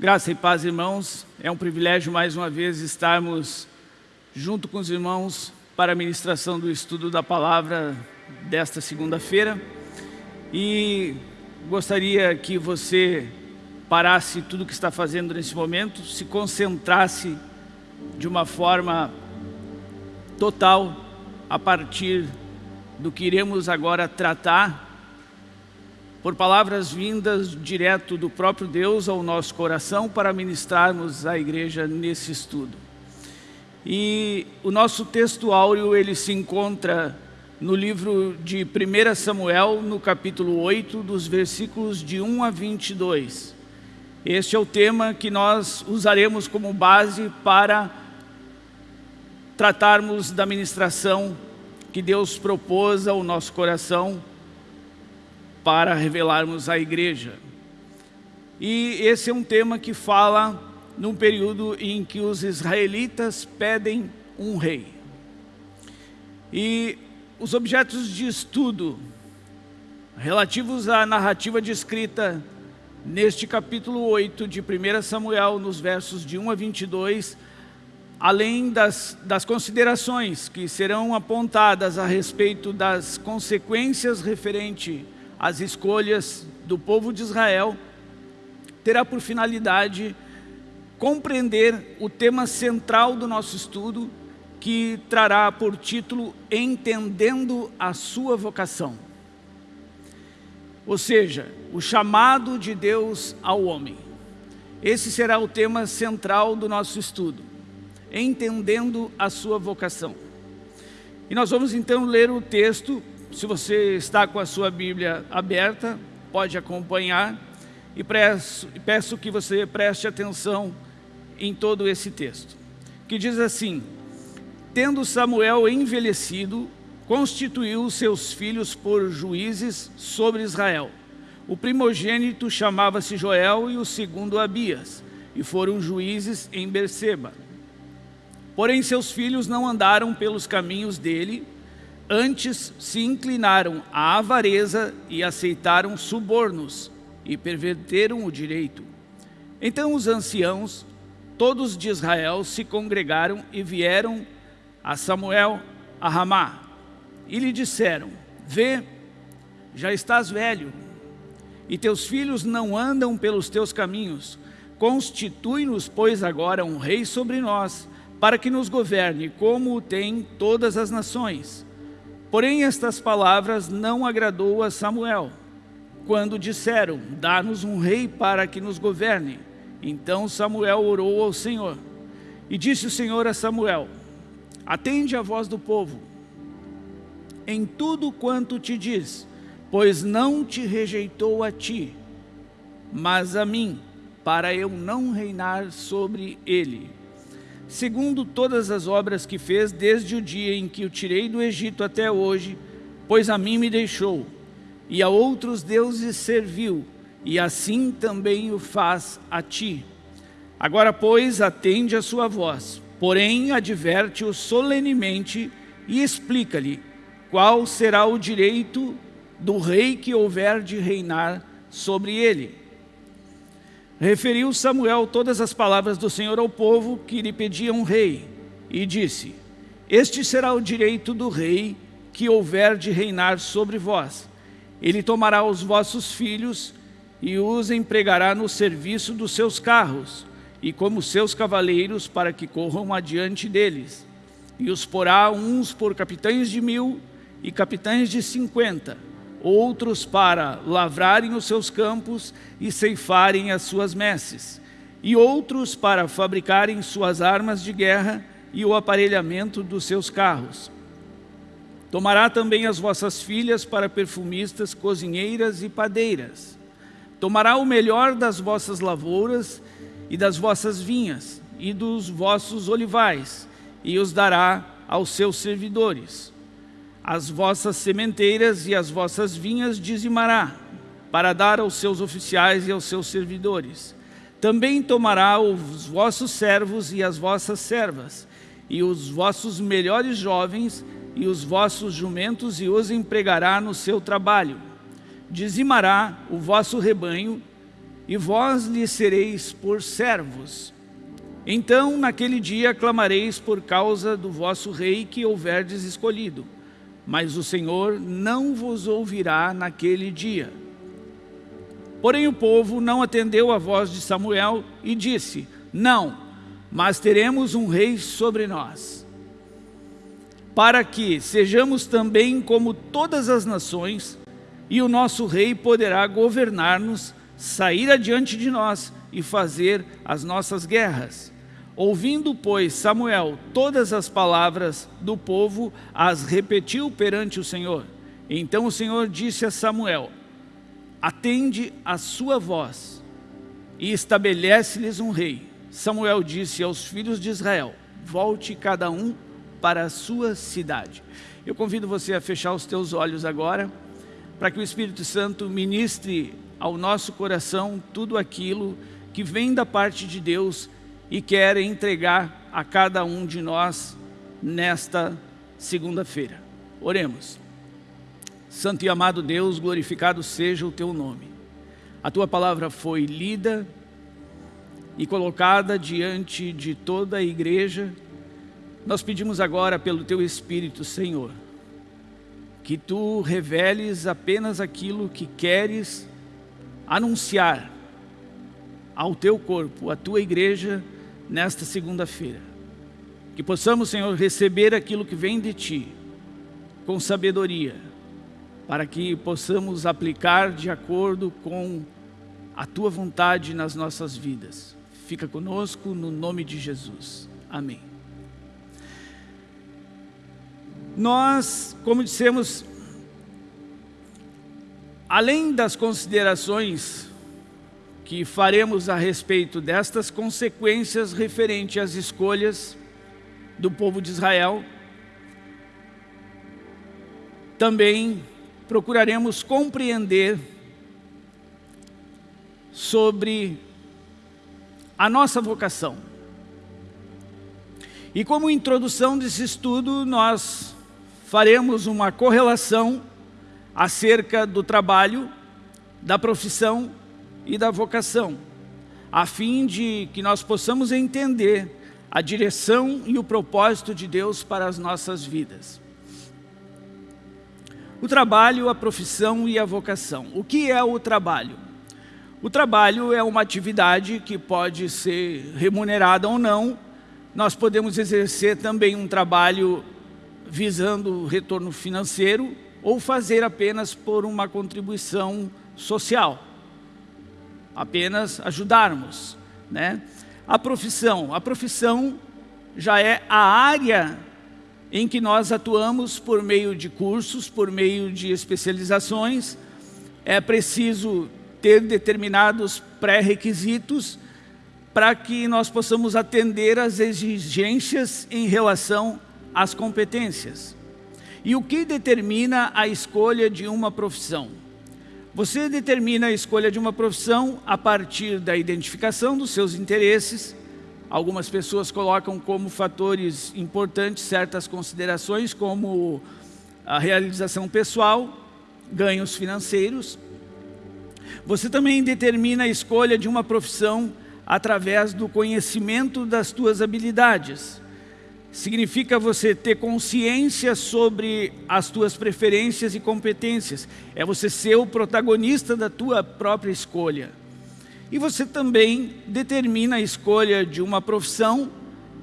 Graça e paz, irmãos. É um privilégio, mais uma vez, estarmos junto com os irmãos para a ministração do estudo da palavra desta segunda-feira. E gostaria que você parasse tudo o que está fazendo nesse momento, se concentrasse de uma forma total a partir do que iremos agora tratar por palavras vindas direto do próprio Deus ao nosso coração para ministrarmos à igreja nesse estudo. E o nosso texto áureo ele se encontra no livro de 1 Samuel, no capítulo 8, dos versículos de 1 a 22. Este é o tema que nós usaremos como base para tratarmos da ministração que Deus propôs ao nosso coração para revelarmos à igreja. E esse é um tema que fala num período em que os israelitas pedem um rei. E os objetos de estudo relativos à narrativa descrita neste capítulo 8 de 1 Samuel, nos versos de 1 a 22, além das, das considerações que serão apontadas a respeito das consequências referente as escolhas do povo de Israel, terá por finalidade compreender o tema central do nosso estudo, que trará por título Entendendo a Sua Vocação. Ou seja, o chamado de Deus ao homem. Esse será o tema central do nosso estudo, Entendendo a Sua Vocação. E nós vamos então ler o texto se você está com a sua Bíblia aberta, pode acompanhar e peço, peço que você preste atenção em todo esse texto, que diz assim, Tendo Samuel envelhecido, constituiu seus filhos por juízes sobre Israel. O primogênito chamava-se Joel e o segundo Abias, e foram juízes em Berseba. Porém seus filhos não andaram pelos caminhos dele, Antes se inclinaram à avareza e aceitaram subornos e perverteram o direito. Então os anciãos, todos de Israel, se congregaram e vieram a Samuel a Ramá e lhe disseram, Vê, já estás velho, e teus filhos não andam pelos teus caminhos. Constitui-nos, pois, agora um rei sobre nós, para que nos governe, como o tem todas as nações. Porém, estas palavras não agradou a Samuel, quando disseram, dá-nos um rei para que nos governe. Então Samuel orou ao Senhor. E disse o Senhor a Samuel, atende a voz do povo, em tudo quanto te diz, pois não te rejeitou a ti, mas a mim, para eu não reinar sobre ele segundo todas as obras que fez desde o dia em que o tirei do Egito até hoje, pois a mim me deixou, e a outros deuses serviu, e assim também o faz a ti. Agora, pois, atende a sua voz, porém adverte-o solenemente e explica-lhe qual será o direito do rei que houver de reinar sobre ele referiu Samuel todas as palavras do Senhor ao povo que lhe pediam um rei, e disse, Este será o direito do rei que houver de reinar sobre vós. Ele tomará os vossos filhos e os empregará no serviço dos seus carros, e como seus cavaleiros para que corram adiante deles. E os porá uns por capitães de mil e capitães de cinquenta, outros para lavrarem os seus campos e ceifarem as suas messes, e outros para fabricarem suas armas de guerra e o aparelhamento dos seus carros. Tomará também as vossas filhas para perfumistas, cozinheiras e padeiras. Tomará o melhor das vossas lavouras e das vossas vinhas e dos vossos olivais, e os dará aos seus servidores as vossas sementeiras e as vossas vinhas dizimará, para dar aos seus oficiais e aos seus servidores. Também tomará os vossos servos e as vossas servas, e os vossos melhores jovens e os vossos jumentos, e os empregará no seu trabalho. Dizimará o vosso rebanho e vós lhe sereis por servos. Então, naquele dia, clamareis por causa do vosso rei que houverdes escolhido, mas o Senhor não vos ouvirá naquele dia. Porém o povo não atendeu a voz de Samuel e disse, Não, mas teremos um rei sobre nós, para que sejamos também como todas as nações, e o nosso rei poderá governar-nos, sair adiante de nós e fazer as nossas guerras. Ouvindo, pois, Samuel todas as palavras do povo, as repetiu perante o Senhor. Então o Senhor disse a Samuel, atende a sua voz e estabelece-lhes um rei. Samuel disse aos filhos de Israel, volte cada um para a sua cidade. Eu convido você a fechar os teus olhos agora, para que o Espírito Santo ministre ao nosso coração tudo aquilo que vem da parte de Deus e quer entregar a cada um de nós nesta segunda-feira. Oremos. Santo e amado Deus, glorificado seja o teu nome. A tua palavra foi lida e colocada diante de toda a igreja. Nós pedimos agora pelo teu Espírito, Senhor, que tu reveles apenas aquilo que queres anunciar ao teu corpo, à tua igreja, nesta segunda-feira. Que possamos, Senhor, receber aquilo que vem de Ti, com sabedoria, para que possamos aplicar de acordo com a Tua vontade nas nossas vidas. Fica conosco no nome de Jesus. Amém. Nós, como dissemos, além das considerações que faremos a respeito destas consequências referente às escolhas do povo de Israel. Também procuraremos compreender sobre a nossa vocação. E como introdução desse estudo, nós faremos uma correlação acerca do trabalho, da profissão e da vocação, a fim de que nós possamos entender a direção e o propósito de Deus para as nossas vidas. O trabalho, a profissão e a vocação. O que é o trabalho? O trabalho é uma atividade que pode ser remunerada ou não. Nós podemos exercer também um trabalho visando retorno financeiro ou fazer apenas por uma contribuição social apenas ajudarmos. Né? A profissão, a profissão já é a área em que nós atuamos por meio de cursos, por meio de especializações. É preciso ter determinados pré-requisitos para que nós possamos atender às exigências em relação às competências. E o que determina a escolha de uma profissão? Você determina a escolha de uma profissão a partir da identificação dos seus interesses. Algumas pessoas colocam como fatores importantes certas considerações como a realização pessoal, ganhos financeiros. Você também determina a escolha de uma profissão através do conhecimento das tuas habilidades significa você ter consciência sobre as tuas preferências e competências. É você ser o protagonista da tua própria escolha. E você também determina a escolha de uma profissão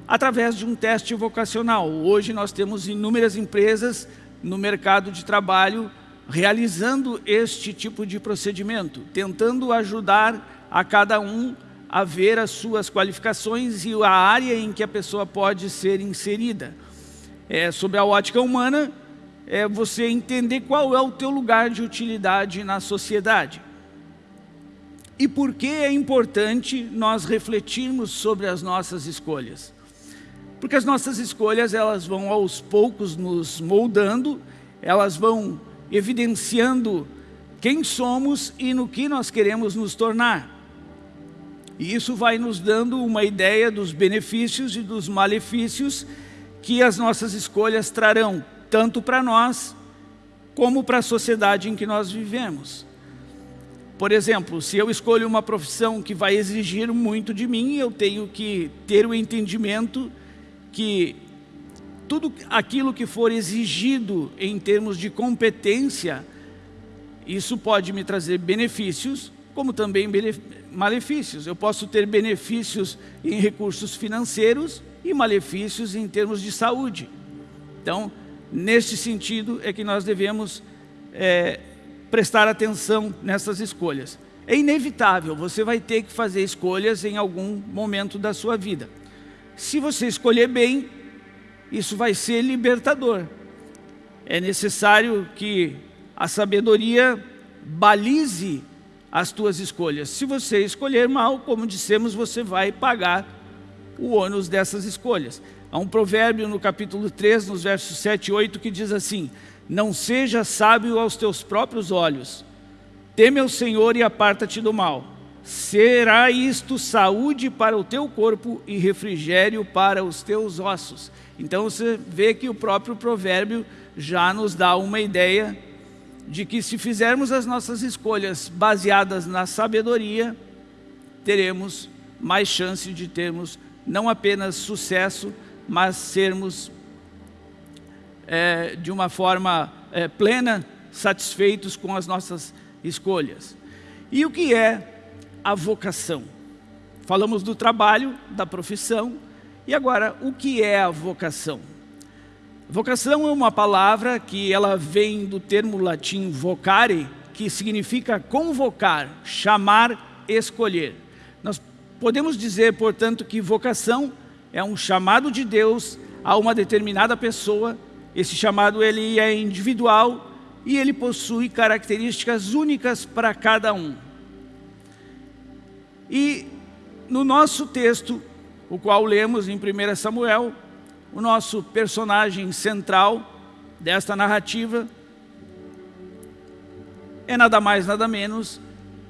através de um teste vocacional. Hoje nós temos inúmeras empresas no mercado de trabalho realizando este tipo de procedimento, tentando ajudar a cada um a ver as suas qualificações e a área em que a pessoa pode ser inserida. É, sobre a ótica humana, é você entender qual é o teu lugar de utilidade na sociedade. E por que é importante nós refletirmos sobre as nossas escolhas? Porque as nossas escolhas, elas vão aos poucos nos moldando, elas vão evidenciando quem somos e no que nós queremos nos tornar. E isso vai nos dando uma ideia dos benefícios e dos malefícios que as nossas escolhas trarão, tanto para nós, como para a sociedade em que nós vivemos. Por exemplo, se eu escolho uma profissão que vai exigir muito de mim, eu tenho que ter o entendimento que tudo aquilo que for exigido em termos de competência, isso pode me trazer benefícios, como também malefícios. Eu posso ter benefícios em recursos financeiros e malefícios em termos de saúde. Então, neste sentido é que nós devemos é, prestar atenção nessas escolhas. É inevitável, você vai ter que fazer escolhas em algum momento da sua vida. Se você escolher bem, isso vai ser libertador. É necessário que a sabedoria balize as tuas escolhas. Se você escolher mal, como dissemos, você vai pagar o ônus dessas escolhas. Há um provérbio no capítulo 3, nos versos 7 e 8, que diz assim, Não seja sábio aos teus próprios olhos, teme ao Senhor e aparta-te do mal. Será isto saúde para o teu corpo e refrigério para os teus ossos. Então você vê que o próprio provérbio já nos dá uma ideia de que se fizermos as nossas escolhas baseadas na sabedoria, teremos mais chance de termos não apenas sucesso, mas sermos é, de uma forma é, plena satisfeitos com as nossas escolhas. E o que é a vocação? Falamos do trabalho, da profissão, e agora o que é a vocação? Vocação é uma palavra que ela vem do termo latim vocare, que significa convocar, chamar, escolher. Nós podemos dizer, portanto, que vocação é um chamado de Deus a uma determinada pessoa. Esse chamado ele é individual e ele possui características únicas para cada um. E no nosso texto, o qual lemos em 1 Samuel, o nosso personagem central desta narrativa é nada mais, nada menos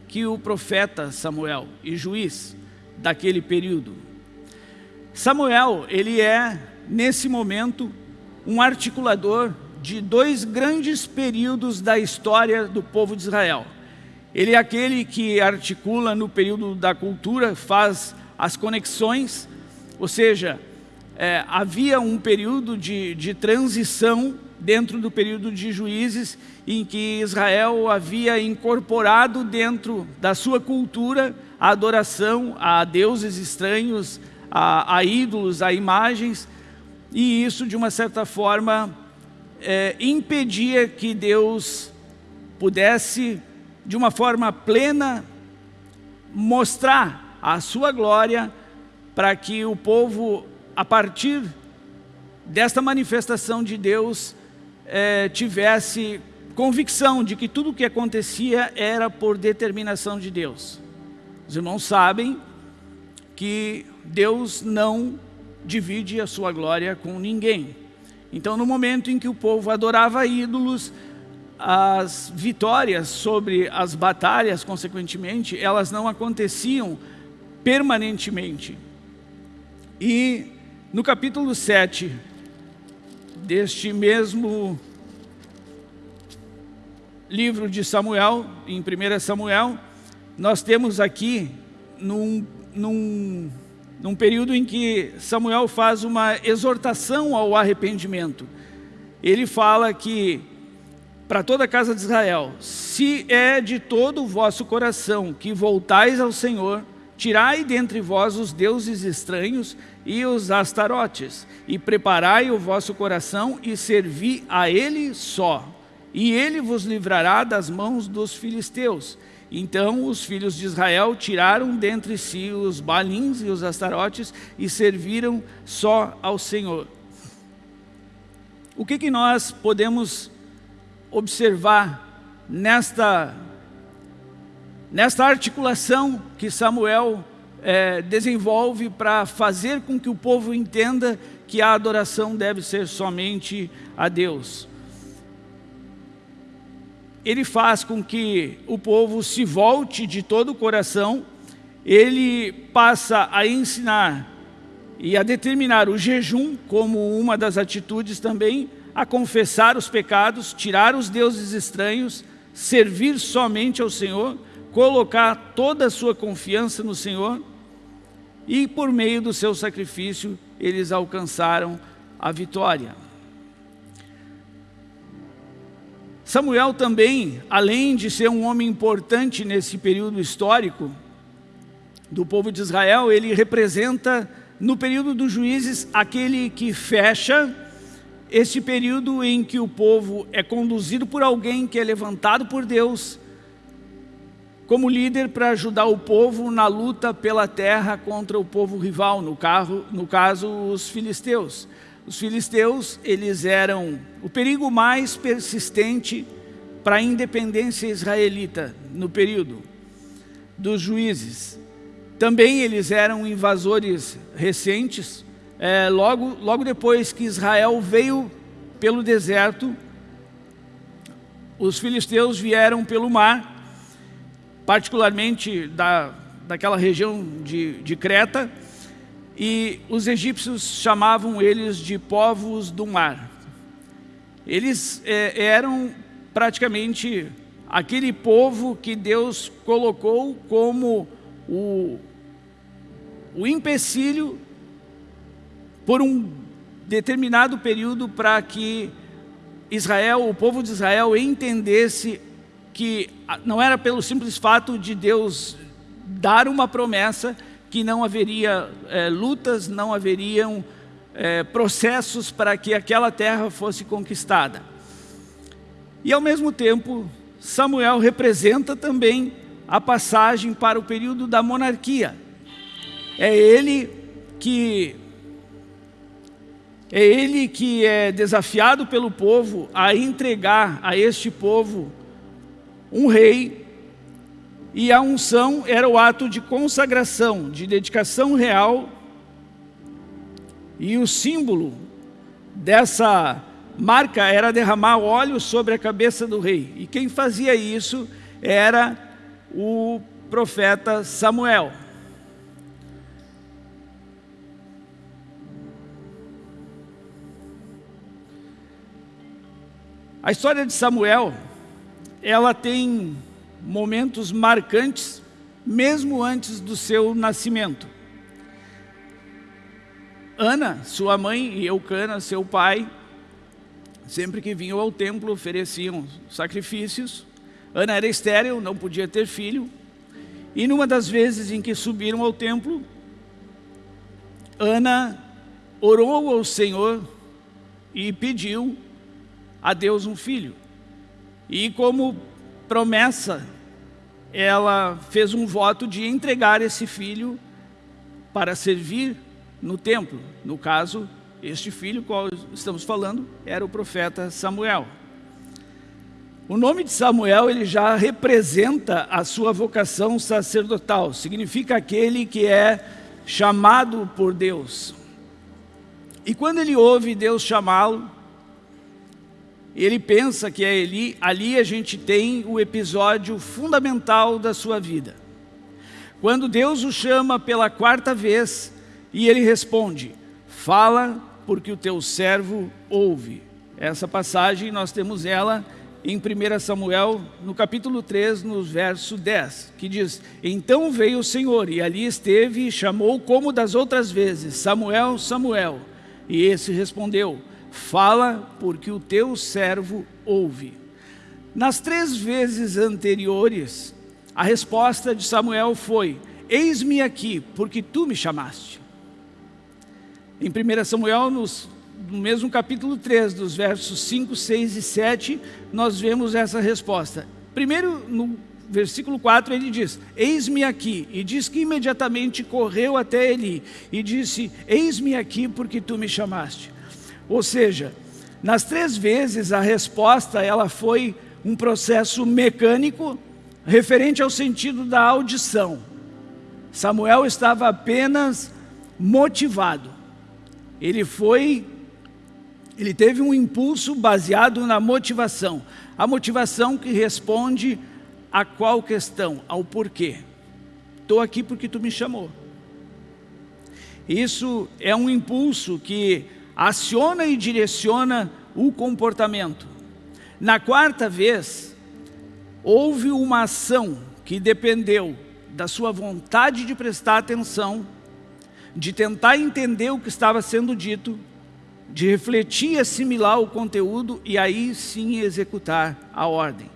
que o profeta Samuel e juiz daquele período. Samuel, ele é, nesse momento, um articulador de dois grandes períodos da história do povo de Israel. Ele é aquele que articula no período da cultura, faz as conexões, ou seja, é, havia um período de, de transição dentro do período de juízes em que Israel havia incorporado dentro da sua cultura a adoração a deuses estranhos, a, a ídolos, a imagens, e isso de uma certa forma é, impedia que Deus pudesse de uma forma plena mostrar a sua glória para que o povo a partir desta manifestação de Deus, é, tivesse convicção de que tudo o que acontecia era por determinação de Deus. Os irmãos sabem que Deus não divide a sua glória com ninguém. Então, no momento em que o povo adorava ídolos, as vitórias sobre as batalhas, consequentemente, elas não aconteciam permanentemente. E no capítulo 7 deste mesmo livro de Samuel, em 1 Samuel, nós temos aqui num, num, num período em que Samuel faz uma exortação ao arrependimento. Ele fala que para toda a casa de Israel, se é de todo o vosso coração que voltais ao Senhor, Tirai dentre vós os deuses estranhos e os astarotes, e preparai o vosso coração e servi a ele só, e ele vos livrará das mãos dos filisteus. Então os filhos de Israel tiraram dentre si os balins e os astarotes e serviram só ao Senhor. O que, que nós podemos observar nesta Nesta articulação que Samuel é, desenvolve para fazer com que o povo entenda que a adoração deve ser somente a Deus. Ele faz com que o povo se volte de todo o coração, ele passa a ensinar e a determinar o jejum como uma das atitudes também, a confessar os pecados, tirar os deuses estranhos, servir somente ao Senhor, colocar toda a sua confiança no Senhor e por meio do seu sacrifício eles alcançaram a vitória. Samuel também, além de ser um homem importante nesse período histórico do povo de Israel, ele representa no período dos juízes aquele que fecha esse período em que o povo é conduzido por alguém que é levantado por Deus como líder para ajudar o povo na luta pela terra contra o povo rival, no, carro, no caso os filisteus. Os filisteus, eles eram o perigo mais persistente para a independência israelita no período dos juízes. Também eles eram invasores recentes, é, logo, logo depois que Israel veio pelo deserto, os filisteus vieram pelo mar, particularmente da, daquela região de, de Creta, e os egípcios chamavam eles de povos do mar. Eles é, eram praticamente aquele povo que Deus colocou como o, o empecilho por um determinado período para que Israel, o povo de Israel entendesse que não era pelo simples fato de Deus dar uma promessa que não haveria é, lutas, não haveriam é, processos para que aquela terra fosse conquistada. E ao mesmo tempo, Samuel representa também a passagem para o período da monarquia. É ele que é ele que é desafiado pelo povo a entregar a este povo um rei e a unção era o ato de consagração, de dedicação real e o símbolo dessa marca era derramar óleo sobre a cabeça do rei. E quem fazia isso era o profeta Samuel. A história de Samuel, ela tem momentos marcantes, mesmo antes do seu nascimento. Ana, sua mãe, e Eucana, seu pai, sempre que vinham ao templo, ofereciam sacrifícios. Ana era estéril, não podia ter filho. E numa das vezes em que subiram ao templo, Ana orou ao Senhor e pediu a Deus um filho. E como promessa, ela fez um voto de entregar esse filho para servir no templo. No caso, este filho, qual estamos falando, era o profeta Samuel. O nome de Samuel ele já representa a sua vocação sacerdotal, significa aquele que é chamado por Deus. E quando ele ouve Deus chamá-lo, ele pensa que é Eli, ali a gente tem o episódio fundamental da sua vida. Quando Deus o chama pela quarta vez e ele responde, fala porque o teu servo ouve. Essa passagem nós temos ela em 1 Samuel, no capítulo 3, no verso 10, que diz, Então veio o Senhor, e ali esteve e chamou como das outras vezes, Samuel, Samuel. E esse respondeu, fala porque o teu servo ouve. Nas três vezes anteriores, a resposta de Samuel foi, eis-me aqui, porque tu me chamaste. Em 1 Samuel, nos, no mesmo capítulo 3, dos versos 5, 6 e 7, nós vemos essa resposta. Primeiro, no versículo 4, ele diz, eis-me aqui, e diz que imediatamente correu até ele, e disse, eis-me aqui porque tu me chamaste. Ou seja, nas três vezes a resposta ela foi um processo mecânico referente ao sentido da audição. Samuel estava apenas motivado. Ele foi, ele teve um impulso baseado na motivação. A motivação que responde a qual questão? Ao porquê. Estou aqui porque tu me chamou. Isso é um impulso que aciona e direciona o comportamento. Na quarta vez, houve uma ação que dependeu da sua vontade de prestar atenção, de tentar entender o que estava sendo dito, de refletir e assimilar o conteúdo e aí sim executar a ordem.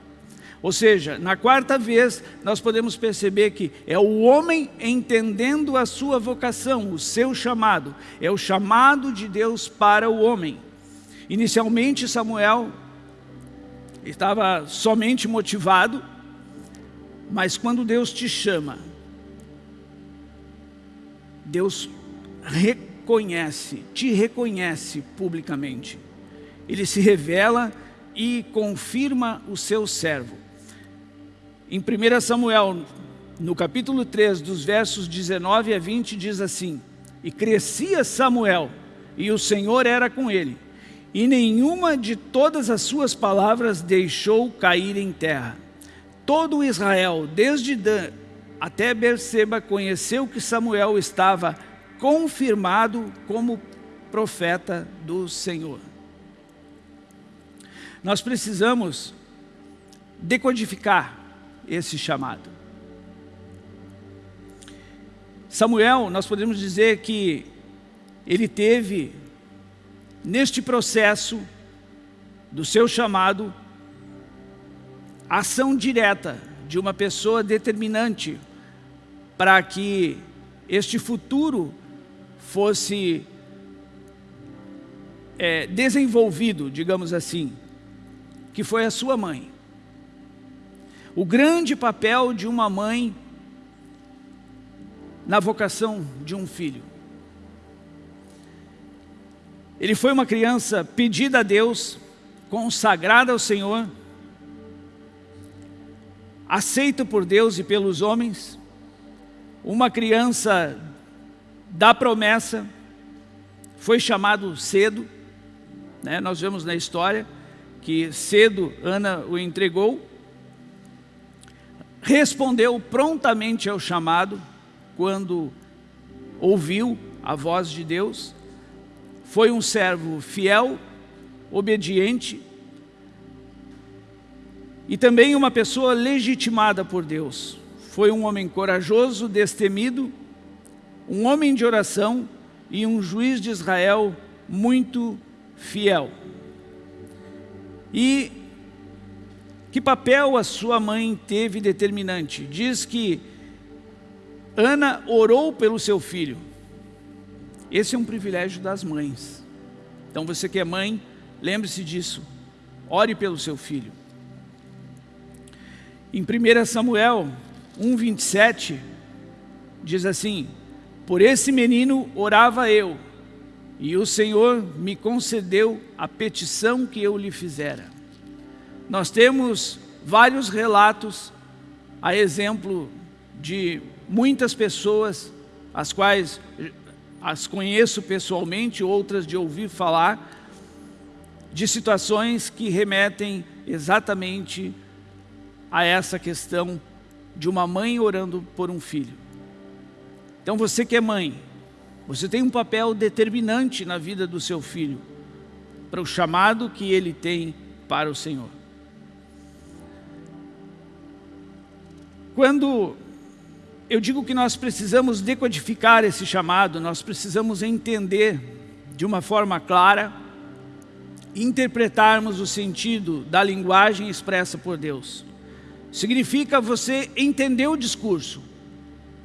Ou seja, na quarta vez, nós podemos perceber que é o homem entendendo a sua vocação, o seu chamado. É o chamado de Deus para o homem. Inicialmente, Samuel estava somente motivado, mas quando Deus te chama, Deus reconhece, te reconhece publicamente. Ele se revela e confirma o seu servo. Em 1 Samuel, no capítulo 3, dos versos 19 a 20, diz assim, E crescia Samuel, e o Senhor era com ele, e nenhuma de todas as suas palavras deixou cair em terra. Todo Israel, desde Dan até Berseba, conheceu que Samuel estava confirmado como profeta do Senhor. Nós precisamos decodificar esse chamado. Samuel, nós podemos dizer que ele teve, neste processo do seu chamado, ação direta de uma pessoa determinante para que este futuro fosse é, desenvolvido, digamos assim, que foi a sua mãe o grande papel de uma mãe na vocação de um filho. Ele foi uma criança pedida a Deus, consagrada ao Senhor, aceita por Deus e pelos homens, uma criança da promessa, foi chamado cedo, né? nós vemos na história que cedo Ana o entregou, respondeu prontamente ao chamado quando ouviu a voz de Deus, foi um servo fiel, obediente e também uma pessoa legitimada por Deus. Foi um homem corajoso, destemido, um homem de oração e um juiz de Israel muito fiel. E que papel a sua mãe teve determinante? Diz que Ana orou pelo seu filho. Esse é um privilégio das mães. Então você que é mãe, lembre-se disso. Ore pelo seu filho. Em 1 Samuel 1,27, diz assim, Por esse menino orava eu, e o Senhor me concedeu a petição que eu lhe fizera. Nós temos vários relatos, a exemplo de muitas pessoas, as quais as conheço pessoalmente, outras de ouvir falar, de situações que remetem exatamente a essa questão de uma mãe orando por um filho. Então você que é mãe, você tem um papel determinante na vida do seu filho, para o chamado que ele tem para o Senhor. Quando eu digo que nós precisamos decodificar esse chamado, nós precisamos entender de uma forma clara, interpretarmos o sentido da linguagem expressa por Deus. Significa você entender o discurso,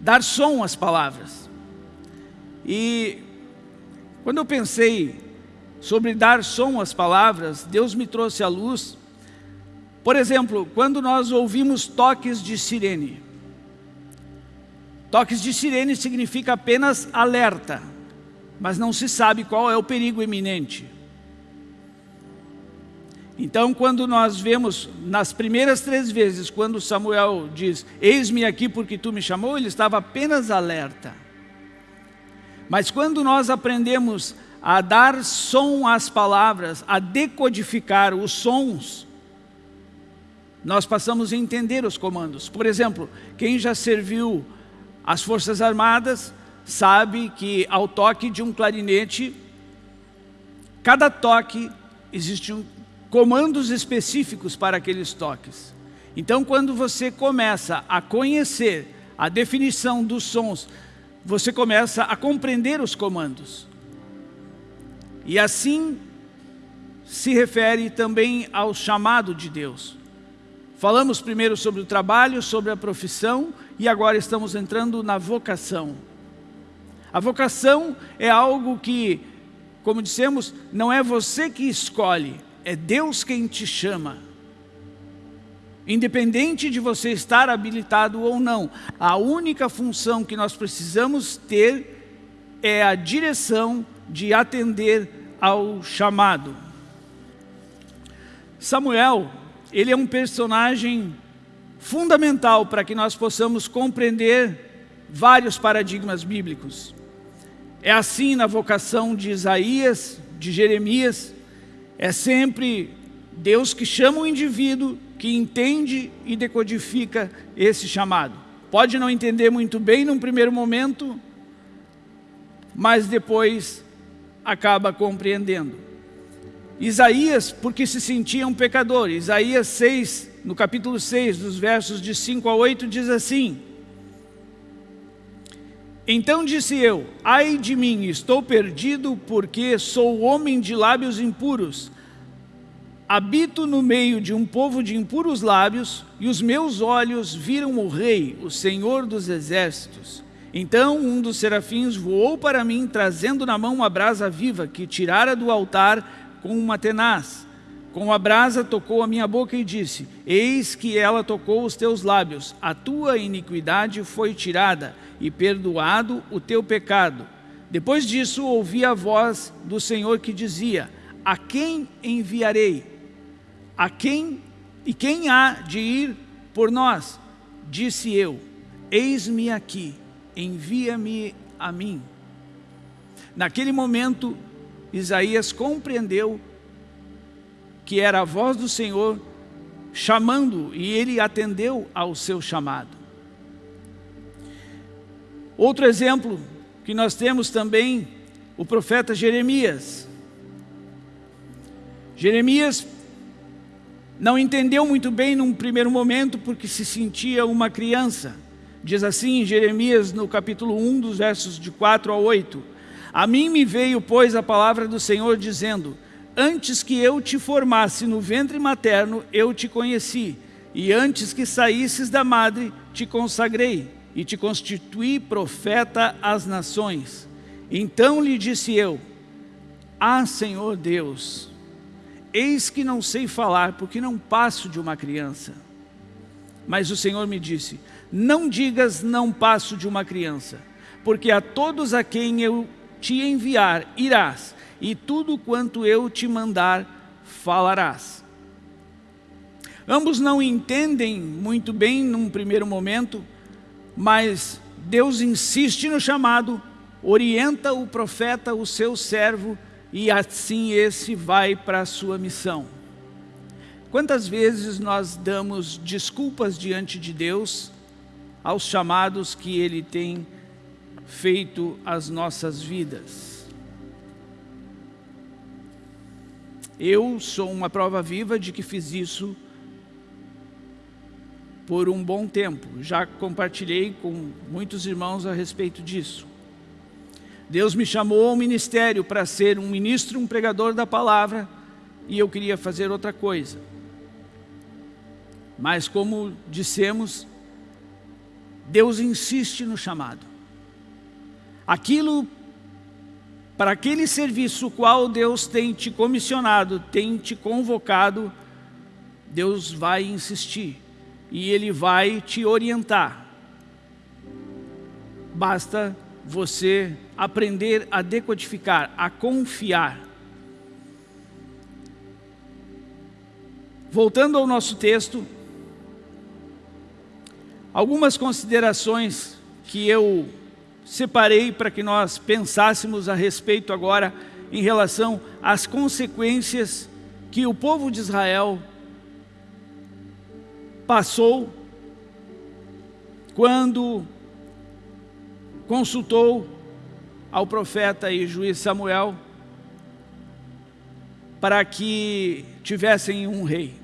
dar som às palavras. E quando eu pensei sobre dar som às palavras, Deus me trouxe à luz por exemplo, quando nós ouvimos toques de sirene. Toques de sirene significa apenas alerta, mas não se sabe qual é o perigo iminente. Então, quando nós vemos, nas primeiras três vezes, quando Samuel diz, eis-me aqui porque tu me chamou, ele estava apenas alerta. Mas quando nós aprendemos a dar som às palavras, a decodificar os sons, nós passamos a entender os comandos. Por exemplo, quem já serviu as Forças Armadas sabe que ao toque de um clarinete, cada toque existem comandos específicos para aqueles toques. Então, quando você começa a conhecer a definição dos sons, você começa a compreender os comandos. E assim se refere também ao chamado de Deus. Falamos primeiro sobre o trabalho, sobre a profissão e agora estamos entrando na vocação. A vocação é algo que, como dissemos, não é você que escolhe, é Deus quem te chama. Independente de você estar habilitado ou não, a única função que nós precisamos ter é a direção de atender ao chamado. Samuel, ele é um personagem fundamental para que nós possamos compreender vários paradigmas bíblicos. É assim na vocação de Isaías, de Jeremias, é sempre Deus que chama o indivíduo, que entende e decodifica esse chamado. Pode não entender muito bem num primeiro momento, mas depois acaba compreendendo. Isaías, porque se sentia um pecador. Isaías 6, no capítulo 6, dos versos de 5 a 8, diz assim: Então disse eu, ai de mim, estou perdido, porque sou homem de lábios impuros. Habito no meio de um povo de impuros lábios, e os meus olhos viram o Rei, o Senhor dos Exércitos. Então um dos serafins voou para mim, trazendo na mão uma brasa viva, que tirara do altar com uma tenaz. Com a brasa tocou a minha boca e disse, Eis que ela tocou os teus lábios, a tua iniquidade foi tirada, e perdoado o teu pecado. Depois disso ouvi a voz do Senhor que dizia, A quem enviarei? A quem e quem há de ir por nós? Disse eu, Eis-me aqui, envia-me a mim. Naquele momento Isaías compreendeu que era a voz do Senhor chamando e ele atendeu ao seu chamado. Outro exemplo que nós temos também, o profeta Jeremias. Jeremias não entendeu muito bem num primeiro momento porque se sentia uma criança. Diz assim em Jeremias no capítulo 1 dos versos de 4 a 8 a mim me veio, pois, a palavra do Senhor dizendo, Antes que eu te formasse no ventre materno, eu te conheci, e antes que saísses da madre, te consagrei, e te constituí profeta às nações. Então lhe disse eu, Ah, Senhor Deus, eis que não sei falar, porque não passo de uma criança. Mas o Senhor me disse, não digas não passo de uma criança, porque a todos a quem eu te enviar, irás, e tudo quanto eu te mandar, falarás. Ambos não entendem muito bem num primeiro momento, mas Deus insiste no chamado, orienta o profeta, o seu servo, e assim esse vai para a sua missão. Quantas vezes nós damos desculpas diante de Deus aos chamados que Ele tem feito as nossas vidas. Eu sou uma prova viva de que fiz isso por um bom tempo. Já compartilhei com muitos irmãos a respeito disso. Deus me chamou ao ministério para ser um ministro, um pregador da palavra, e eu queria fazer outra coisa. Mas como dissemos, Deus insiste no chamado aquilo para aquele serviço qual Deus tem te comissionado, tem te convocado, Deus vai insistir e Ele vai te orientar. Basta você aprender a decodificar, a confiar. Voltando ao nosso texto, algumas considerações que eu separei para que nós pensássemos a respeito agora em relação às consequências que o povo de Israel passou quando consultou ao profeta e juiz Samuel para que tivessem um rei.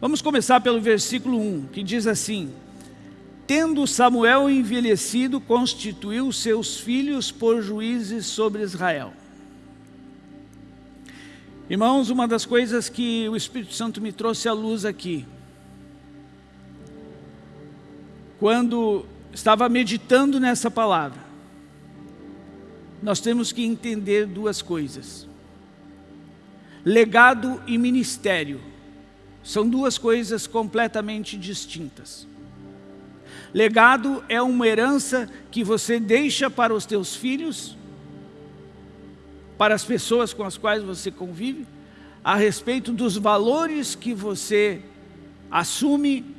Vamos começar pelo versículo 1, que diz assim, Tendo Samuel envelhecido, constituiu seus filhos por juízes sobre Israel. Irmãos, uma das coisas que o Espírito Santo me trouxe à luz aqui, quando estava meditando nessa palavra, nós temos que entender duas coisas. Legado e ministério são duas coisas completamente distintas. Legado é uma herança que você deixa para os teus filhos, para as pessoas com as quais você convive, a respeito dos valores que você assume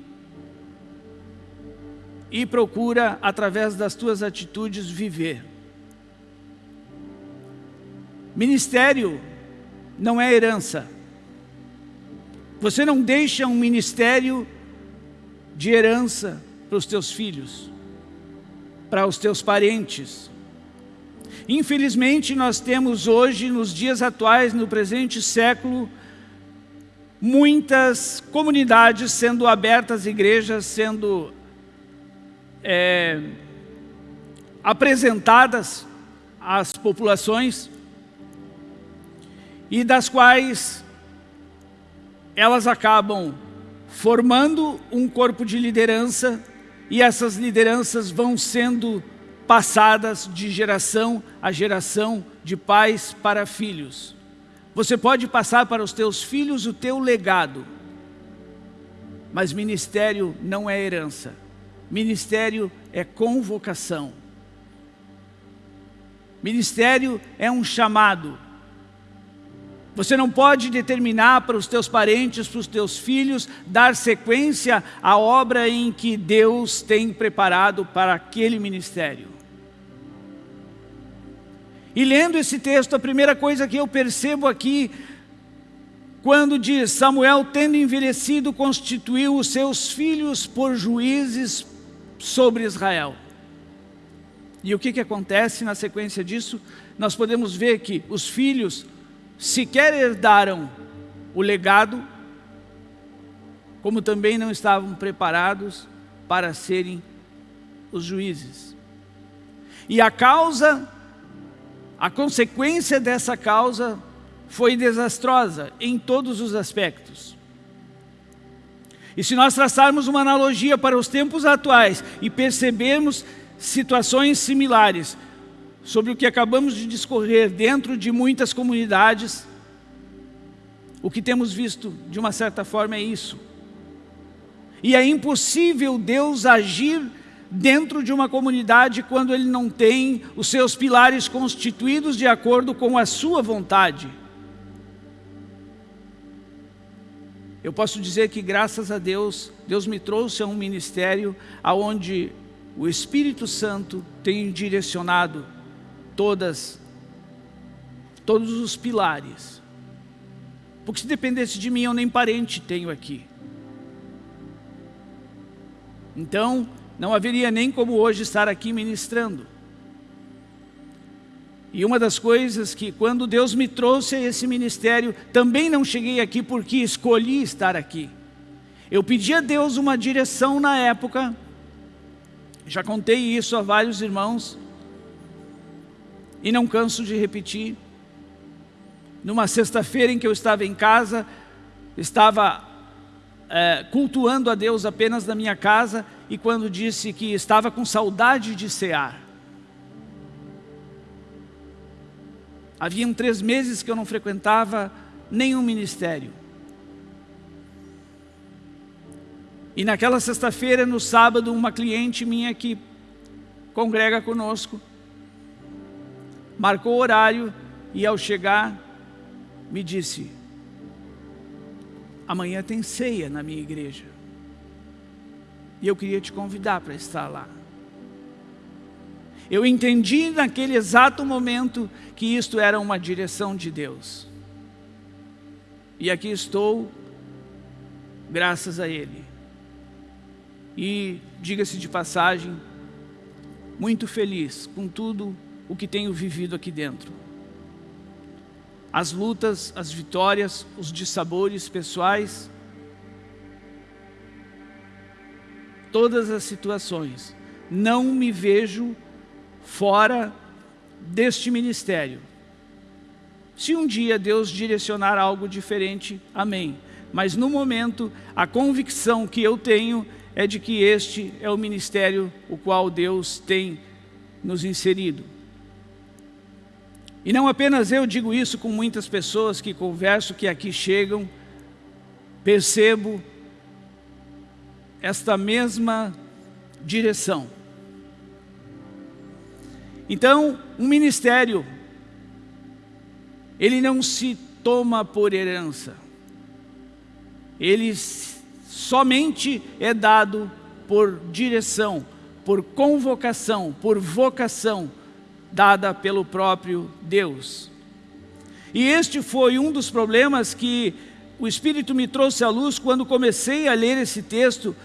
e procura, através das tuas atitudes, viver. Ministério não é herança. Você não deixa um ministério de herança para os teus filhos, para os teus parentes. Infelizmente, nós temos hoje, nos dias atuais, no presente século, muitas comunidades sendo abertas, igrejas sendo é, apresentadas às populações e das quais elas acabam formando um corpo de liderança e essas lideranças vão sendo passadas de geração a geração, de pais para filhos. Você pode passar para os teus filhos o teu legado, mas ministério não é herança. Ministério é convocação. Ministério é um chamado. Você não pode determinar para os teus parentes, para os teus filhos, dar sequência à obra em que Deus tem preparado para aquele ministério. E lendo esse texto, a primeira coisa que eu percebo aqui, quando diz, Samuel, tendo envelhecido, constituiu os seus filhos por juízes sobre Israel. E o que, que acontece na sequência disso? Nós podemos ver que os filhos sequer herdaram o legado, como também não estavam preparados para serem os juízes. E a causa, a consequência dessa causa foi desastrosa em todos os aspectos. E se nós traçarmos uma analogia para os tempos atuais e percebermos situações similares, sobre o que acabamos de discorrer dentro de muitas comunidades, o que temos visto de uma certa forma é isso. E é impossível Deus agir dentro de uma comunidade quando Ele não tem os seus pilares constituídos de acordo com a sua vontade. Eu posso dizer que graças a Deus, Deus me trouxe a um ministério onde o Espírito Santo tem direcionado todas, todos os pilares. Porque se dependesse de mim, eu nem parente tenho aqui. Então, não haveria nem como hoje estar aqui ministrando. E uma das coisas que, quando Deus me trouxe a esse ministério, também não cheguei aqui porque escolhi estar aqui. Eu pedi a Deus uma direção na época, já contei isso a vários irmãos, e não canso de repetir. Numa sexta-feira em que eu estava em casa, estava é, cultuando a Deus apenas na minha casa, e quando disse que estava com saudade de cear. Haviam três meses que eu não frequentava nenhum ministério. E naquela sexta-feira, no sábado, uma cliente minha que congrega conosco, marcou o horário e ao chegar me disse, amanhã tem ceia na minha igreja. E eu queria te convidar para estar lá. Eu entendi naquele exato momento que isto era uma direção de Deus. E aqui estou, graças a Ele. E, diga-se de passagem, muito feliz com tudo o que tenho vivido aqui dentro. As lutas, as vitórias, os dissabores pessoais, todas as situações. Não me vejo fora deste ministério. Se um dia Deus direcionar algo diferente, amém. Mas no momento, a convicção que eu tenho é de que este é o ministério o qual Deus tem nos inserido. E não apenas eu digo isso com muitas pessoas que converso, que aqui chegam, percebo esta mesma direção. Então, um ministério ele não se toma por herança. Ele somente é dado por direção, por convocação, por vocação, dada pelo próprio Deus. E este foi um dos problemas que o Espírito me trouxe à luz quando comecei a ler esse texto.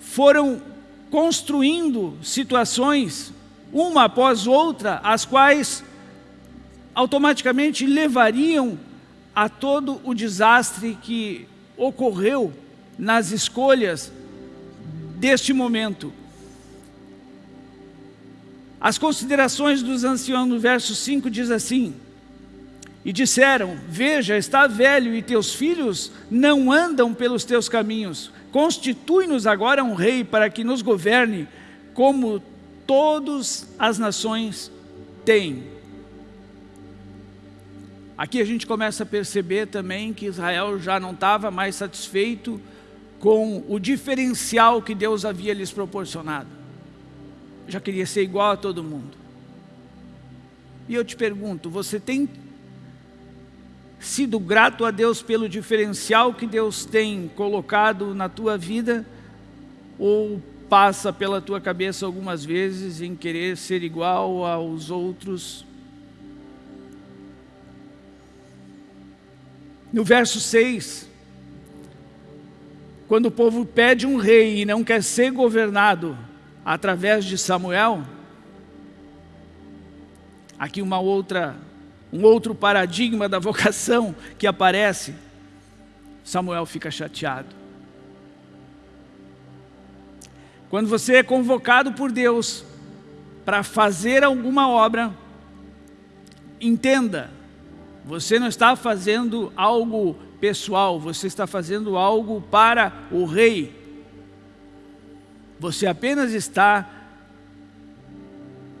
Foram construindo situações, uma após outra, as quais automaticamente levariam a todo o desastre que ocorreu nas escolhas deste momento. As considerações dos anciãos no verso 5 diz assim, E disseram, veja, está velho e teus filhos não andam pelos teus caminhos, constitui-nos agora um rei para que nos governe, como todas as nações têm. Aqui a gente começa a perceber também que Israel já não estava mais satisfeito com o diferencial que Deus havia lhes proporcionado. Já queria ser igual a todo mundo. E eu te pergunto, você tem sido grato a Deus pelo diferencial que Deus tem colocado na tua vida? Ou passa pela tua cabeça algumas vezes em querer ser igual aos outros No verso 6, quando o povo pede um rei e não quer ser governado através de Samuel, aqui uma outra, um outro paradigma da vocação que aparece, Samuel fica chateado. Quando você é convocado por Deus para fazer alguma obra, entenda, você não está fazendo algo pessoal, você está fazendo algo para o rei. Você apenas está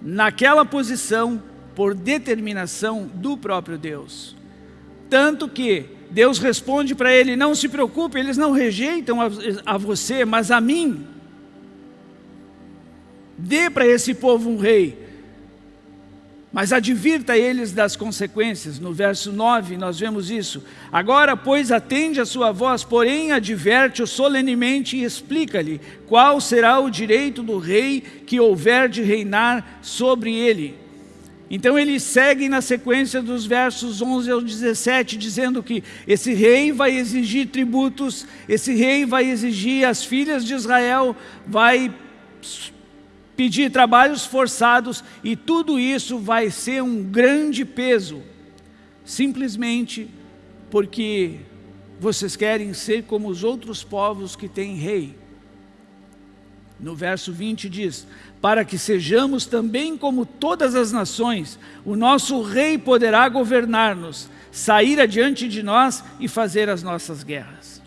naquela posição por determinação do próprio Deus. Tanto que Deus responde para ele, não se preocupe, eles não rejeitam a, a você, mas a mim. Dê para esse povo um rei. Mas advirta eles das consequências. No verso 9 nós vemos isso. Agora, pois, atende a sua voz, porém adverte-o solenemente e explica-lhe qual será o direito do rei que houver de reinar sobre ele. Então ele segue na sequência dos versos 11 ao 17, dizendo que esse rei vai exigir tributos, esse rei vai exigir as filhas de Israel, vai pedir trabalhos forçados e tudo isso vai ser um grande peso, simplesmente porque vocês querem ser como os outros povos que têm rei. No verso 20 diz, para que sejamos também como todas as nações, o nosso rei poderá governar-nos, sair adiante de nós e fazer as nossas guerras.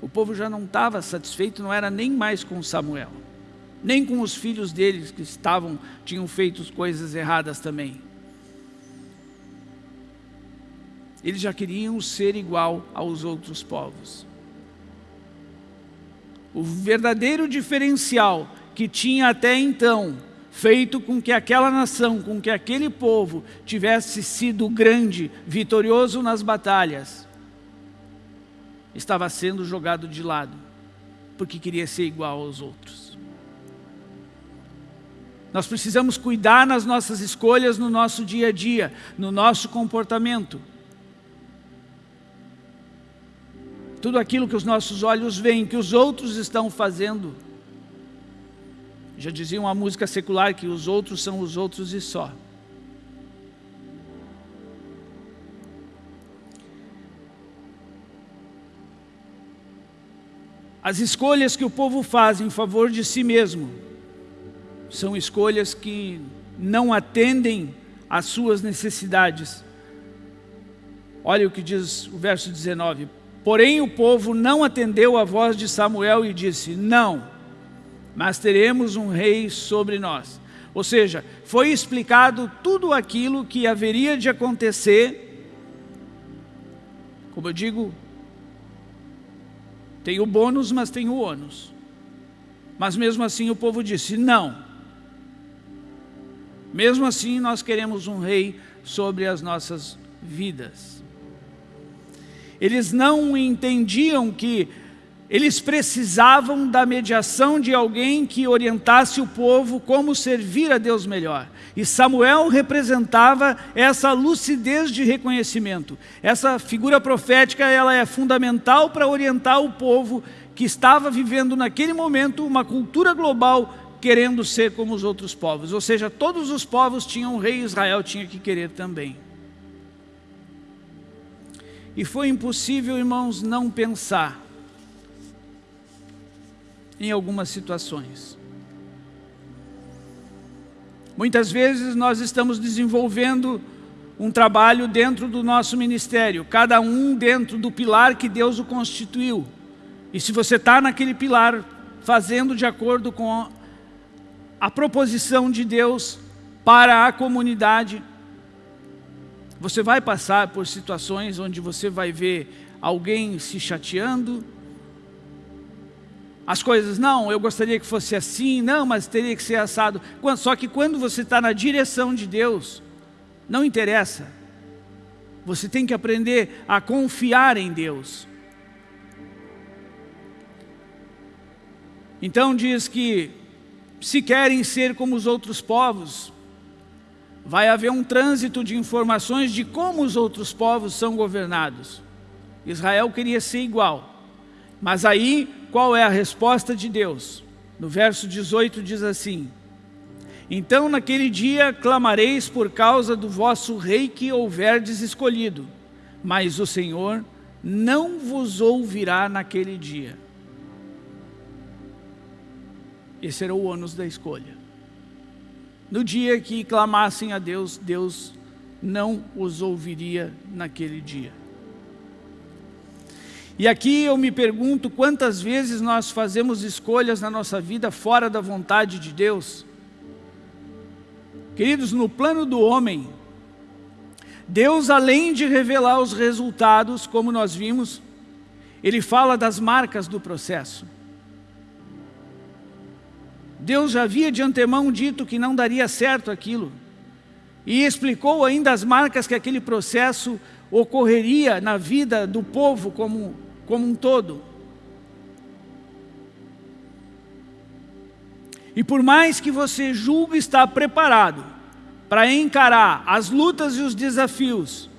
O povo já não estava satisfeito, não era nem mais com Samuel, nem com os filhos deles que estavam, tinham feito coisas erradas também. Eles já queriam ser igual aos outros povos. O verdadeiro diferencial que tinha até então feito com que aquela nação, com que aquele povo tivesse sido grande, vitorioso nas batalhas, estava sendo jogado de lado, porque queria ser igual aos outros. Nós precisamos cuidar nas nossas escolhas, no nosso dia a dia, no nosso comportamento. Tudo aquilo que os nossos olhos veem, que os outros estão fazendo. Já dizia uma música secular que os outros são os outros e só. As escolhas que o povo faz em favor de si mesmo são escolhas que não atendem às suas necessidades. Olha o que diz o verso 19. Porém o povo não atendeu à voz de Samuel e disse, não, mas teremos um rei sobre nós. Ou seja, foi explicado tudo aquilo que haveria de acontecer. Como eu digo, tem o bônus, mas tem o ônus. Mas mesmo assim o povo disse, não. Mesmo assim nós queremos um rei sobre as nossas vidas. Eles não entendiam que eles precisavam da mediação de alguém que orientasse o povo como servir a Deus melhor. E Samuel representava essa lucidez de reconhecimento. Essa figura profética ela é fundamental para orientar o povo que estava vivendo naquele momento uma cultura global querendo ser como os outros povos. Ou seja, todos os povos tinham um rei, Israel tinha que querer também. E foi impossível, irmãos, não pensar em algumas situações. Muitas vezes nós estamos desenvolvendo um trabalho dentro do nosso ministério, cada um dentro do pilar que Deus o constituiu. E se você está naquele pilar, fazendo de acordo com a proposição de Deus para a comunidade, você vai passar por situações onde você vai ver alguém se chateando, as coisas, não, eu gostaria que fosse assim, não, mas teria que ser assado. Só que quando você está na direção de Deus, não interessa. Você tem que aprender a confiar em Deus. Então diz que se querem ser como os outros povos, vai haver um trânsito de informações de como os outros povos são governados. Israel queria ser igual. Mas aí, qual é a resposta de Deus? No verso 18 diz assim, Então naquele dia clamareis por causa do vosso rei que houverdes escolhido, mas o Senhor não vos ouvirá naquele dia. Esse era o ônus da escolha. No dia que clamassem a Deus, Deus não os ouviria naquele dia. E aqui eu me pergunto quantas vezes nós fazemos escolhas na nossa vida fora da vontade de Deus. Queridos, no plano do homem, Deus além de revelar os resultados, como nós vimos, Ele fala das marcas do processo. Deus já havia de antemão dito que não daria certo aquilo. E explicou ainda as marcas que aquele processo ocorreria na vida do povo como como um todo. E por mais que você julgue estar preparado para encarar as lutas e os desafios,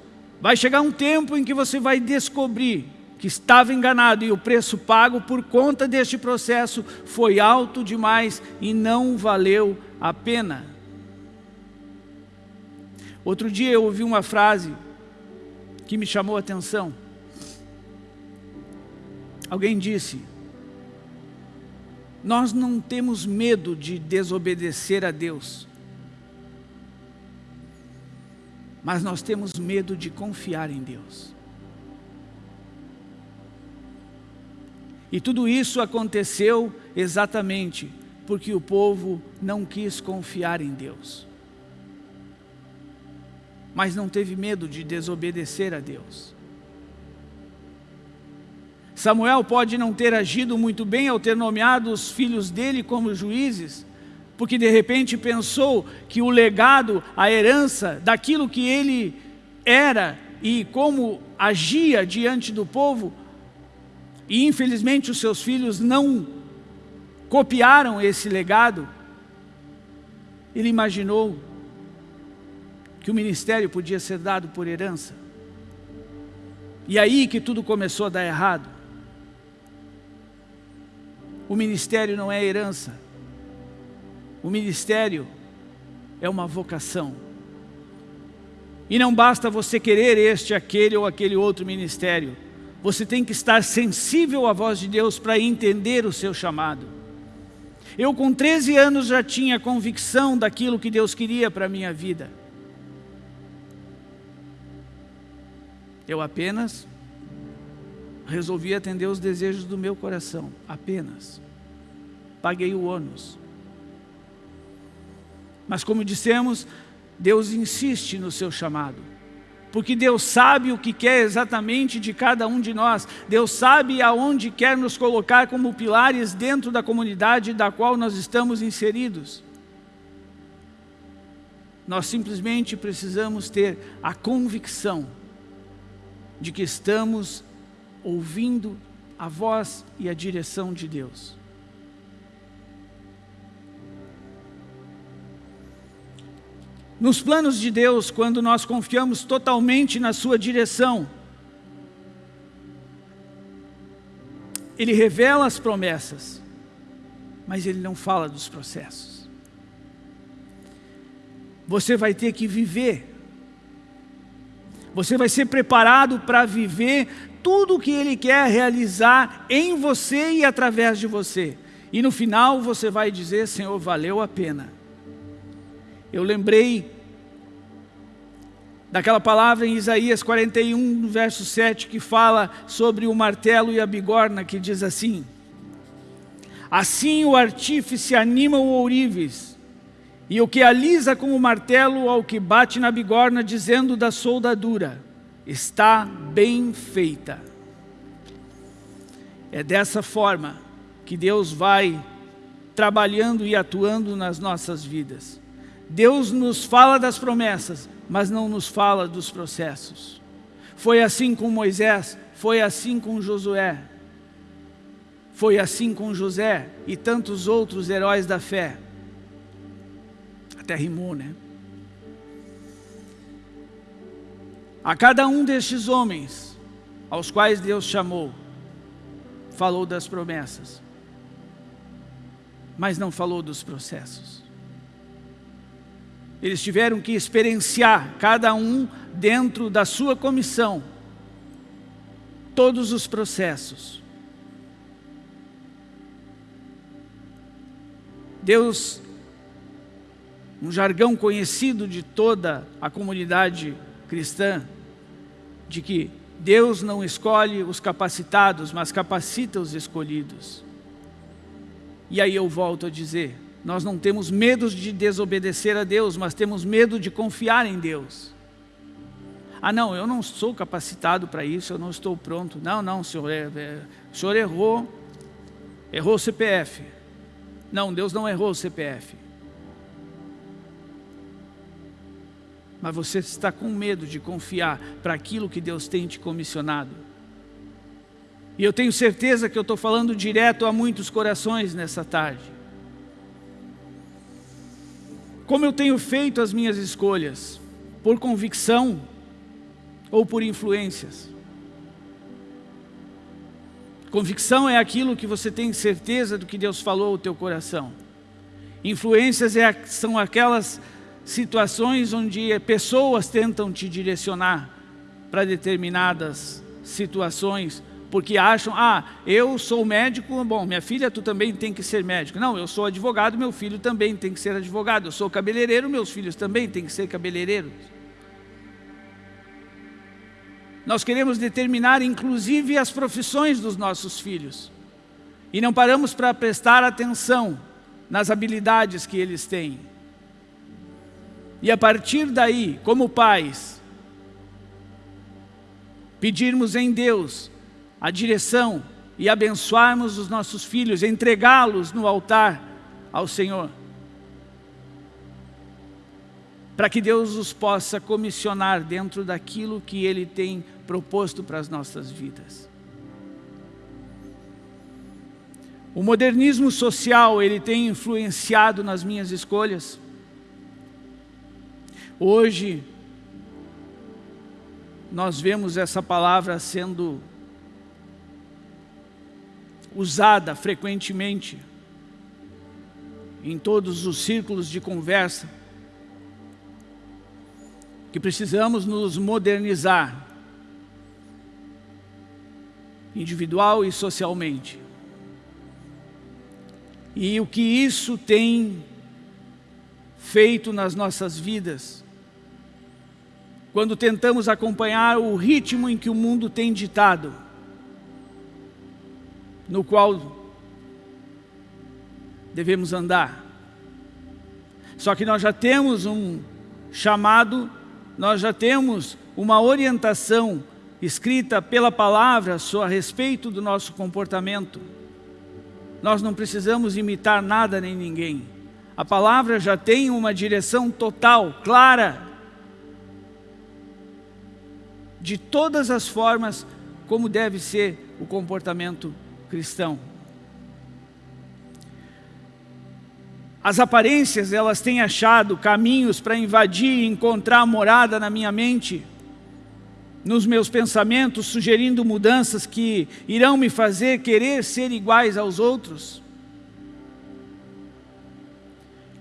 vai chegar um tempo em que você vai descobrir que estava enganado e o preço pago por conta deste processo foi alto demais e não valeu a pena. Outro dia eu ouvi uma frase que me chamou a atenção. Alguém disse, nós não temos medo de desobedecer a Deus, mas nós temos medo de confiar em Deus. E tudo isso aconteceu exatamente porque o povo não quis confiar em Deus. Mas não teve medo de desobedecer a Deus. Samuel pode não ter agido muito bem ao ter nomeado os filhos dele como juízes, porque de repente pensou que o legado, a herança daquilo que ele era e como agia diante do povo, e infelizmente os seus filhos não copiaram esse legado, ele imaginou que o ministério podia ser dado por herança. E aí que tudo começou a dar errado. O ministério não é herança. O ministério é uma vocação. E não basta você querer este, aquele ou aquele outro ministério. você tem que estar sensível à voz de Deus para entender o seu chamado. Eu com 13 anos já tinha convicção daquilo que Deus queria para a minha vida. Eu apenas resolvi atender os desejos do meu coração, apenas. Paguei o ônus. Mas como dissemos, Deus insiste no seu chamado. Porque Deus sabe o que quer exatamente de cada um de nós. Deus sabe aonde quer nos colocar como pilares dentro da comunidade da qual nós estamos inseridos. Nós simplesmente precisamos ter a convicção de que estamos ouvindo a voz e a direção de Deus. Nos planos de Deus, quando nós confiamos totalmente na sua direção, Ele revela as promessas, mas Ele não fala dos processos. Você vai ter que viver você vai ser preparado para viver tudo o que Ele quer realizar em você e através de você. E no final você vai dizer, Senhor, valeu a pena. Eu lembrei daquela palavra em Isaías 41, verso 7, que fala sobre o martelo e a bigorna, que diz assim, Assim o artífice anima o ourives, e o que alisa com o martelo ao que bate na bigorna, dizendo da soldadura, está bem feita. É dessa forma que Deus vai trabalhando e atuando nas nossas vidas. Deus nos fala das promessas, mas não nos fala dos processos. Foi assim com Moisés, foi assim com Josué, foi assim com José e tantos outros heróis da fé até rimou, né? A cada um destes homens, aos quais Deus chamou, falou das promessas, mas não falou dos processos. Eles tiveram que experienciar, cada um dentro da sua comissão, todos os processos. Deus um jargão conhecido de toda a comunidade cristã, de que Deus não escolhe os capacitados, mas capacita os escolhidos. E aí eu volto a dizer, nós não temos medo de desobedecer a Deus, mas temos medo de confiar em Deus. Ah não, eu não sou capacitado para isso, eu não estou pronto. Não, não, senhor, é, é, o senhor errou, errou o CPF. Não, Deus não errou o CPF. Mas você está com medo de confiar para aquilo que Deus tem te comissionado. E eu tenho certeza que eu estou falando direto a muitos corações nessa tarde. Como eu tenho feito as minhas escolhas? Por convicção ou por influências? Convicção é aquilo que você tem certeza do que Deus falou ao teu coração. Influências é, são aquelas situações onde pessoas tentam te direcionar para determinadas situações, porque acham, ah, eu sou médico, bom, minha filha, tu também tem que ser médico. Não, eu sou advogado, meu filho também tem que ser advogado. Eu sou cabeleireiro, meus filhos também têm que ser cabeleireiros. Nós queremos determinar, inclusive, as profissões dos nossos filhos. E não paramos para prestar atenção nas habilidades que eles têm. E a partir daí, como pais, pedirmos em Deus a direção e abençoarmos os nossos filhos, entregá-los no altar ao Senhor. Para que Deus os possa comissionar dentro daquilo que Ele tem proposto para as nossas vidas. O modernismo social, ele tem influenciado nas minhas escolhas. Hoje, nós vemos essa palavra sendo usada frequentemente em todos os círculos de conversa, que precisamos nos modernizar. individual e socialmente. E o que isso tem feito nas nossas vidas, quando tentamos acompanhar o ritmo em que o mundo tem ditado, no qual devemos andar. Só que nós já temos um chamado, nós já temos uma orientação escrita pela palavra a respeito do nosso comportamento. Nós não precisamos imitar nada nem ninguém. A palavra já tem uma direção total, clara, de todas as formas como deve ser o comportamento cristão. As aparências, elas têm achado caminhos para invadir e encontrar morada na minha mente, nos meus pensamentos, sugerindo mudanças que irão me fazer querer ser iguais aos outros.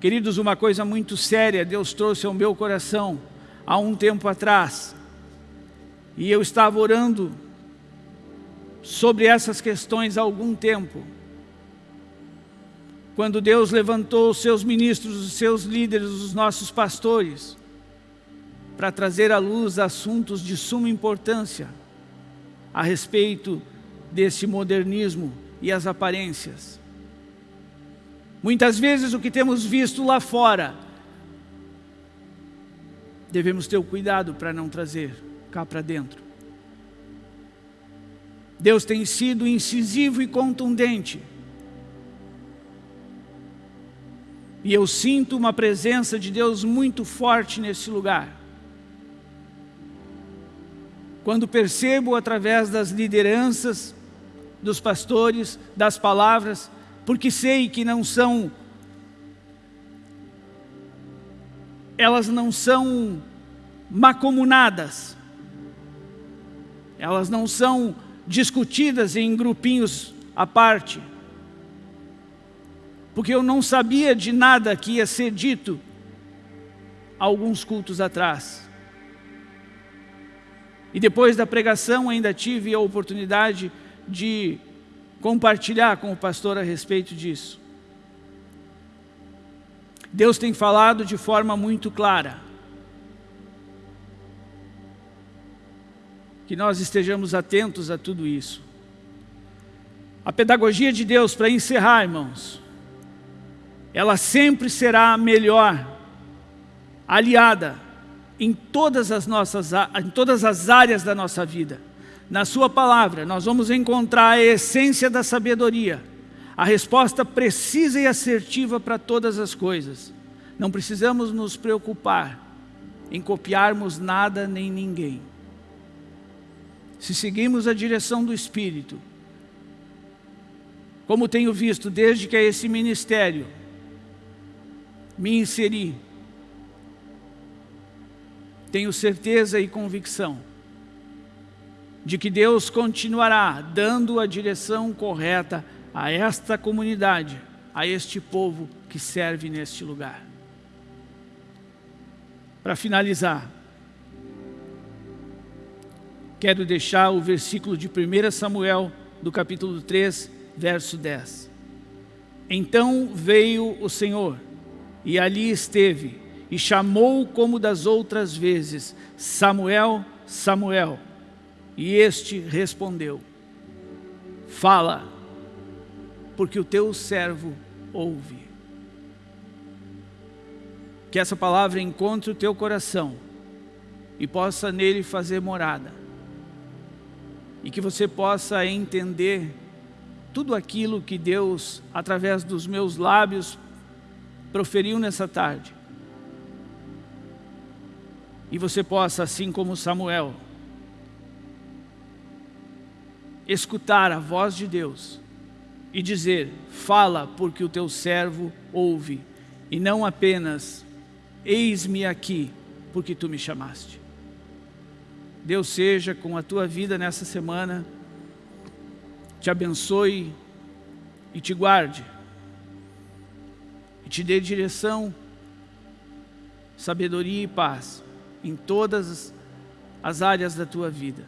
Queridos, uma coisa muito séria Deus trouxe ao meu coração há um tempo atrás. E eu estava orando sobre essas questões há algum tempo. Quando Deus levantou os seus ministros, os seus líderes, os nossos pastores, para trazer à luz assuntos de suma importância a respeito desse modernismo e as aparências. Muitas vezes o que temos visto lá fora, devemos ter o cuidado para não trazer para dentro. Deus tem sido incisivo e contundente. E eu sinto uma presença de Deus muito forte nesse lugar. Quando percebo através das lideranças, dos pastores, das palavras, porque sei que não são, elas não são macomunadas, elas não são discutidas em grupinhos à parte, porque eu não sabia de nada que ia ser dito alguns cultos atrás. E depois da pregação ainda tive a oportunidade de compartilhar com o pastor a respeito disso. Deus tem falado de forma muito clara. Que nós estejamos atentos a tudo isso. A pedagogia de Deus, para encerrar, irmãos, ela sempre será melhor aliada em todas as nossas em todas as áreas da nossa vida na sua palavra, nós vamos encontrar a essência da sabedoria, a resposta precisa e assertiva para todas as coisas. Não precisamos nos preocupar em copiarmos nada nem ninguém. Se seguimos a direção do Espírito, como tenho visto desde que a esse ministério me inseri, tenho certeza e convicção de que Deus continuará dando a direção correta a esta comunidade, a este povo que serve neste lugar. Para finalizar, quero deixar o versículo de 1 Samuel, do capítulo 3, verso 10. Então veio o Senhor, e ali esteve, e chamou como das outras vezes, Samuel, Samuel. E este respondeu, fala, porque o teu servo ouve. Que essa palavra encontre o teu coração e possa nele fazer morada. E que você possa entender tudo aquilo que Deus, através dos meus lábios, proferiu nessa tarde. E você possa, assim como Samuel, escutar a voz de Deus e dizer, fala porque o teu servo ouve, e não apenas, eis-me aqui porque tu me chamaste. Deus seja com a tua vida nessa semana, te abençoe e te guarde, e te dê direção, sabedoria e paz em todas as áreas da tua vida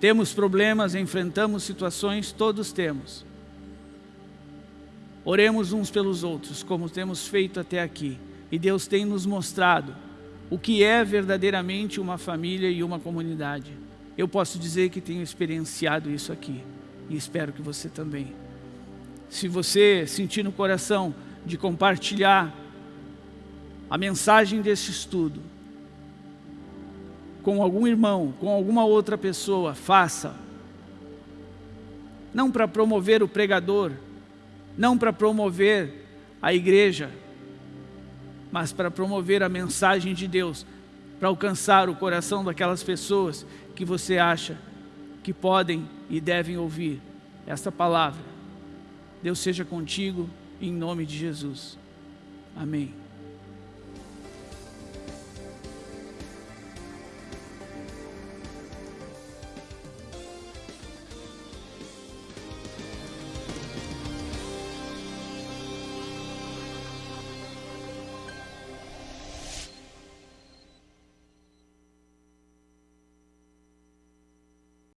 Temos problemas, enfrentamos situações, todos temos. Oremos uns pelos outros, como temos feito até aqui. E Deus tem nos mostrado o que é verdadeiramente uma família e uma comunidade. Eu posso dizer que tenho experienciado isso aqui. E espero que você também. Se você sentir no coração de compartilhar a mensagem desse estudo com algum irmão, com alguma outra pessoa, faça. Não para promover o pregador, não para promover a igreja, mas para promover a mensagem de Deus, para alcançar o coração daquelas pessoas que você acha que podem e devem ouvir esta palavra. Deus seja contigo, em nome de Jesus. Amém.